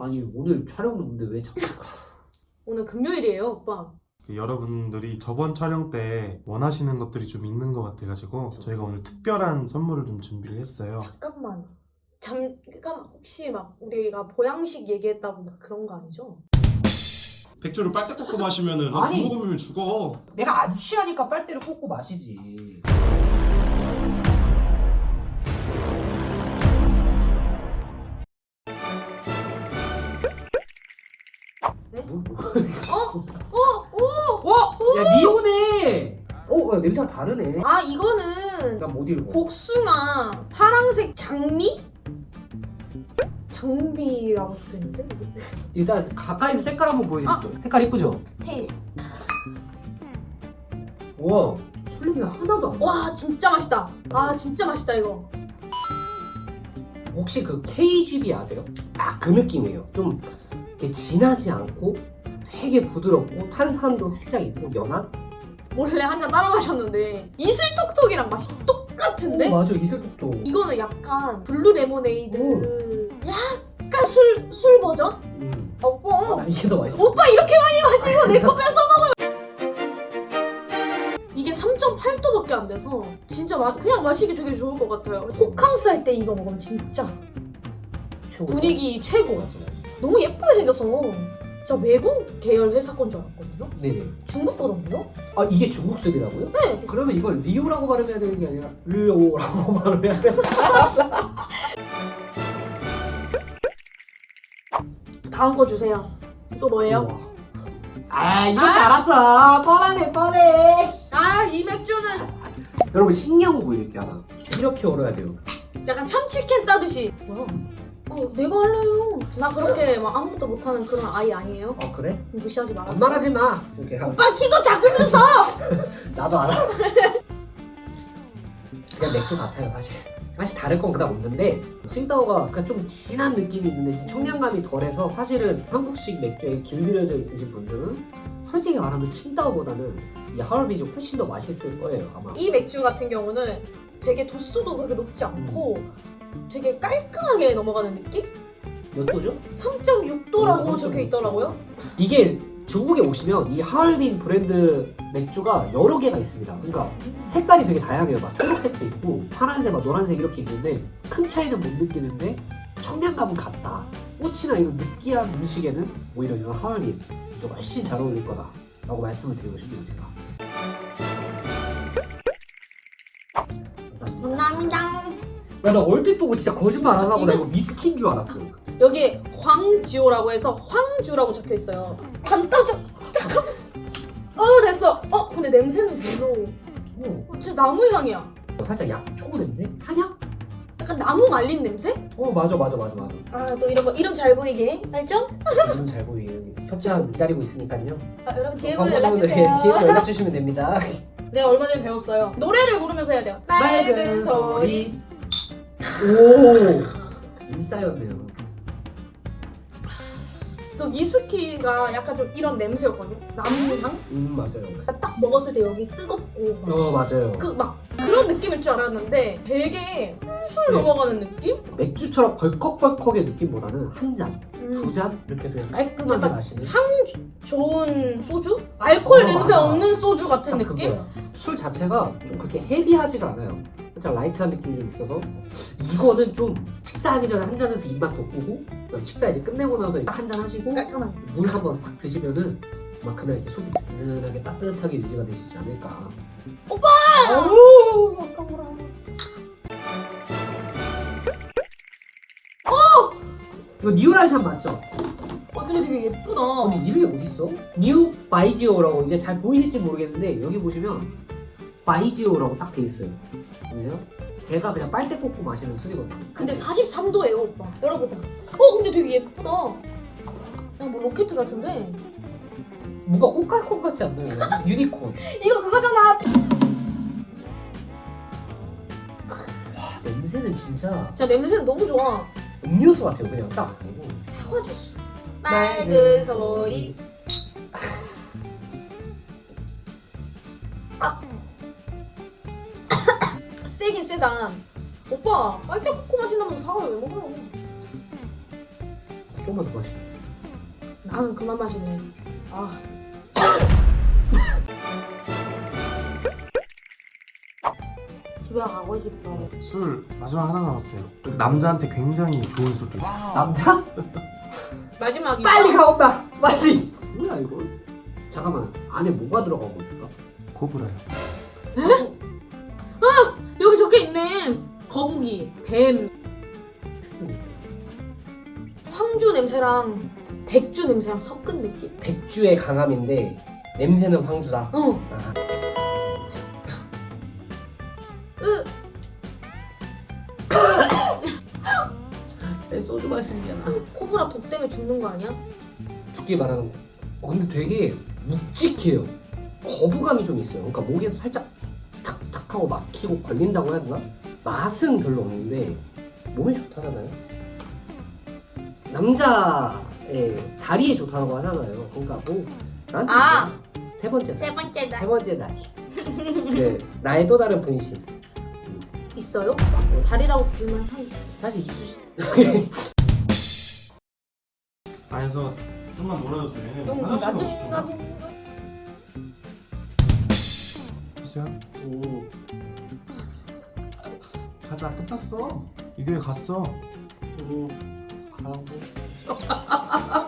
아니 오늘 촬영 없는데 왜 자꾸 오늘 금요일이에요, 오빠. 그 여러분들이 저번 촬영 때 원하시는 것들이 좀 있는 것 같아가지고 저희가 오늘 특별한 선물을 좀 준비를 했어요. 잠깐만. 잠깐 혹시 막 우리가 보양식 얘기했다고 막 그런 거 아니죠? 백조를 빨대 꽂고 마시면은 너 아니. 죽어보면 죽어. 내가 안 취하니까 빨대를 꽂고 마시지 어? 야, 냄새가 다르네 아 이거는 나 못 읽어 복숭아 파랑색 장미? 장미라고 적혀있는데? 일단 가까이서 색깔 한번 보여드릴게요 아. 색깔 이쁘죠? 테일. 우와 술 냄새 하나도 안 나. 와 진짜 맛있다. 아 진짜 맛있다 이거. 혹시 그 KGB 아세요? 딱 그 느낌이에요. 좀 이렇게 진하지 않고 되게 부드럽고 탄산도 살짝 있고 연한? 몰래 한 잔 따라 마셨는데 이슬톡톡이랑 맛이 똑같은데? 어, 맞아 이슬톡톡. 이거는 약간 blue 레모네이드 약간 술, 술 버전? 음. 오빠 나 이게 더 맛있어. 오빠 이렇게 많이 마시고 내거 뺏어 먹어요 이게 3.8도밖에 안 돼서 진짜 마, 그냥 마시기 되게 좋을 것 같아요 호캉스 할 때 이거 먹으면 진짜 최고. 분위기 최고 맞아요. 너무 예쁘게 생겨서 진짜 외국 계열 회사 건 줄 알았거든요 네네. 중국 거던데요? 아 이게 중국 술이라고요? 네 그러면 이걸 리오라고 발음해야 되는 게 아니라 르오라고 발음해야 돼. 다음 거 주세요 또 뭐예요? 우와. 아 이거 알았어. 뻔하네 뻔해. 아 이 맥주는 여러분 신기한 거 보여드릴게요 하나. 이렇게 얼어야 돼요. 약간 참치캔 따듯이 뭐야? 어, 내가 할래요 나 그렇게 막 아무것도 못하는 그런 아이 아니에요 어 그래? 무시하지 마라 반말하지 마. 이렇게 하면서. 오빠 키도 작으면서 나도 알아. 그냥 맥주 같아요 사실. 사실 다를 건 그닥 없는데 칭따오가 그좀 진한 느낌이 있는데 청량감이 덜해서 사실은 한국식 맥주에 길들여져 있으신 분들은 솔직히 말하면 칭따오보다는 이 하얼빈이 훨씬 더 맛있을 거예요 아마. 이 맥주 같은 경우는 되게 도수도 그렇게 높지 않고 되게 깔끔하게 넘어가는 느낌? 몇 도죠? 3.6도라고 어, 적혀 있더라고요. 이게 중국에 오시면 이 하얼빈 브랜드 맥주가 여러 개가 있습니다. 그러니까 색깔이 되게 다양해요. 막 초록색도 있고 파란색, 막 노란색 이렇게 있는데 큰 차이는 못 느끼는데 청량감은 같다. 꽃이나 이런 느끼한 음식에는 오히려 이런 하얼빈 이게 훨씬 잘 어울릴 거다 라고 말씀을 드리고 싶네요 제가. 감사합니다. 감사합니다. 야, 나 얼핏 보고 진짜 거짓말 안 하고 나 이거 위스키인 줄 알았어. 여기 황지오라고 해서 황주라고 적혀 있어요. 안 따져. 잠깐. 어 됐어. 어 근데 냄새는 별로. 어, 어, 진짜 나무 향이야. 살짝 약초 냄새? 한약? 약간 나무 말린 냄새? 어, 맞아, 맞아, 맞아, 맞아. 아 또 이런 거 이름 잘 보이게 알죠? 이름 잘 보이게 여기 협찬 기다리고 있으니까요. 아, 여러분 DM으로 광고 연락 주세요. DM으로 연락 주시면 됩니다. 내가 얼마 전에 배웠어요. 노래를 부르면서 해야 돼요. 맑은 소리. 오 인싸였네요. 그 위스키가 약간 좀 이런 냄새였거든요. 나무향? 음 맞아요. 딱 먹었을 때 여기 뜨겁고 막 어 맞아요. 그 막 그런 느낌일 줄 알았는데 되게 술술 네. 넘어가는 느낌? 맥주처럼 벌컥벌컥의 느낌보다는 한 잔, 두 음. 잔 이렇게 그냥 깔끔하게 약간 마시는 향 좋은 소주? 알코올 어, 냄새 맞아. 없는 소주 같은 딱 느낌? 그거야. 술 자체가 좀 그렇게 heavy하지가 않아요. 살짝 light한 느낌이 좀 있어서 이거는 좀 식사하기 전에 한 잔 해서 입맛 돋구고 식사 이제 끝내고 나서 딱 한 잔 하시고. 물 한 번 싹 드시면은 막 그날 이렇게 속이 든든하게 따뜻하게 유지가 되시지 않을까. 오빠! 아우 아까워라. 어! 이거 뉴라이션 맞죠? 어 근데 되게 예쁘다. 근데 이름이 어딨어? 뉴 바이지오라고 이제 잘 보이실지 모르겠는데 여기 보시면 바이지오라고 딱 돼 있어요. 보이세요? 제가 그냥 빨대 꽂고 마시는 술이거든요. 근데 43도예요 오빠. 열어보자. 어 근데 되게 예쁘다. 그냥 뭐 로켓 같은데? 뭔가 꽃갈콘 같지 않나요? 유니콘. 이거 그거잖아. 와 냄새는 진짜 진짜 냄새는 너무 좋아. 음료수 같아요. 그냥 딱 사과 주스. 맑은 소리. 세긴 세다. 오빠 빨대 꽂고 마신다면서 사과 왜 먹어요? 조금만 더 마시. 나는 그만 마시네. 아. 집에 가고 싶어. 술 마지막 하나 남았어요. 남자한테 굉장히 좋은 술을. 남자? 마지막이 빨리 가온다. 빨리. 뭐야 이거? 잠깐만 안에 뭐가 들어가고 있을까? 코브라요. 있네. 거북이, 뱀, 황주 냄새랑 백주 냄새랑 섞은 느낌. 백주의 강함인데 냄새는 황주다. 어. 아. 내 소주 마시잖아. 코브라 독 때문에 죽는 거 아니야? 죽기 바라는 거. 어, 근데 되게 묵직해요. 거부감이 좀 있어요. 그러니까 목에서 살짝 탁탁 하고 막히고 걸린다고 해야 되나? 맛은 별로 없는데 몸에 좋다잖아요. 남자의 다리에 좋다고 하잖아요. 그러니까 뭐 나한테 아! 뭐세 번째 날. 세 번째 세 번째 날이. 그 나의 또 다른 분신. 있어요? 다리라고 불만 한. 사실 이수시. 안에서 좀만 몰아줬어요. 얘네 좀 화장실 나도 나도. 수야 오. 가자 끝났어. 이 교회 갔어. 오. 가라고.